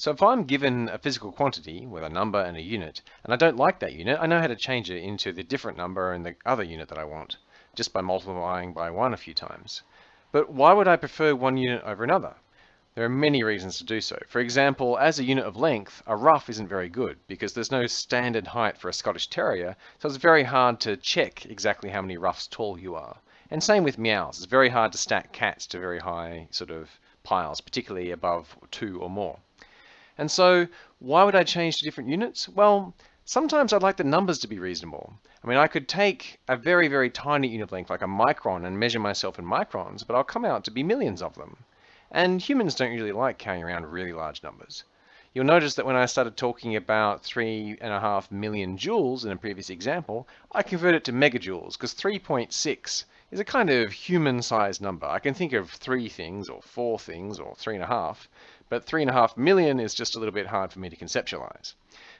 So if I'm given a physical quantity with a number and a unit, and I don't like that unit, I know how to change it into the different number and the other unit that I want, just by multiplying by one a few times. But why would I prefer one unit over another? There are many reasons to do so. For example, as a unit of length, a rough isn't very good because there's no standard height for a Scottish Terrier, so it's very hard to check exactly how many roughs tall you are. And same with meows. It's very hard to stack cats to very high sort of piles, particularly above two or more. And so why would I change to different units? Well, sometimes I'd like the numbers to be reasonable. I mean, I could take a very, very tiny unit length, like a micron, and measure myself in microns, but I'll come out to be millions of them. And humans don't usually like carrying around really large numbers. You'll notice that when I started talking about three and a half million joules in a previous example, I converted it to megajoules, because 3.6 is a kind of human-sized number. I can think of three things, or four things, or three and a half, but three and a half million is just a little bit hard for me to conceptualize.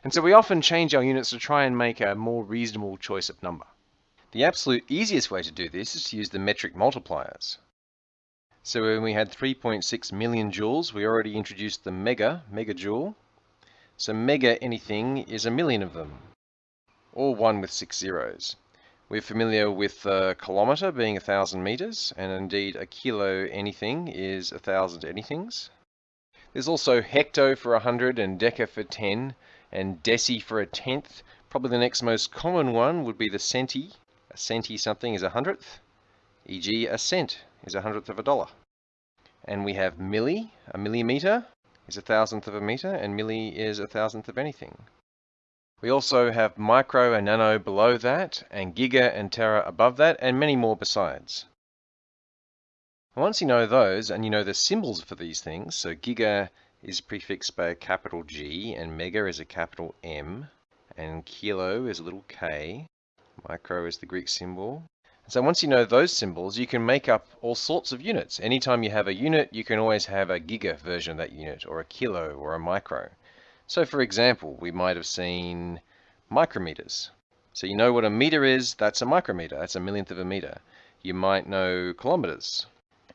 And so we often change our units to try and make a more reasonable choice of number. The absolute easiest way to do this is to use the metric multipliers. So when we had 3.6 million joules, we already introduced the mega, megajoule. So mega anything is a million of them, or one with six zeros. We're familiar with a kilometer being a thousand meters, and indeed a kilo anything is a thousand anythings. There's also hecto for a 100 and deca for 10 and deci for a tenth. Probably the next most common one would be the centi. A centi something is a hundredth, e.g. a cent is a hundredth of a dollar. And we have milli, a millimeter is a thousandth of a meter, and milli is a thousandth of anything. We also have micro and nano below that, and giga and tera above that, and many more besides. Once you know those, and you know the symbols for these things, so giga is prefixed by a capital G, and mega is a capital M, and kilo is a little k, micro is the Greek symbol. So once you know those symbols, you can make up all sorts of units. Anytime you have a unit, you can always have a giga version of that unit, or a kilo, or a micro. So for example, we might have seen micrometers. So you know what a meter is, that's a micrometer, that's a millionth of a meter. You might know kilometers.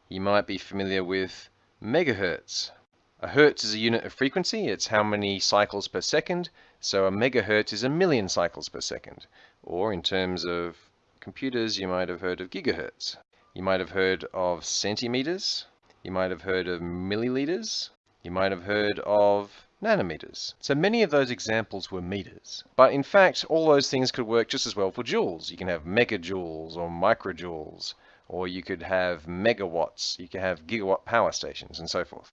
You might be familiar with megahertz. A hertz is a unit of frequency, it's how many cycles per second, so a megahertz is a million cycles per second. Or in terms of computers, you might have heard of gigahertz. You might have heard of centimeters, you might have heard of milliliters, you might have heard of nanometers. So many of those examples were meters. But in fact, all those things could work just as well for joules. You can have megajoules or microjoules or you could have megawatts, you could have gigawatt power stations and so forth.